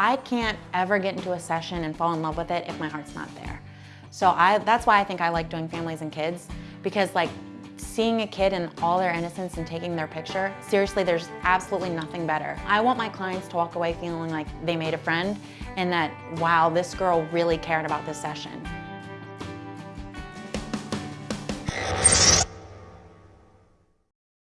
I can't ever get into a session and fall in love with it if my heart's not there. So I, that's why I think I like doing families and kids because like seeing a kid in all their innocence and taking their picture, seriously, there's absolutely nothing better. I want my clients to walk away feeling like they made a friend and that, wow, this girl really cared about this session.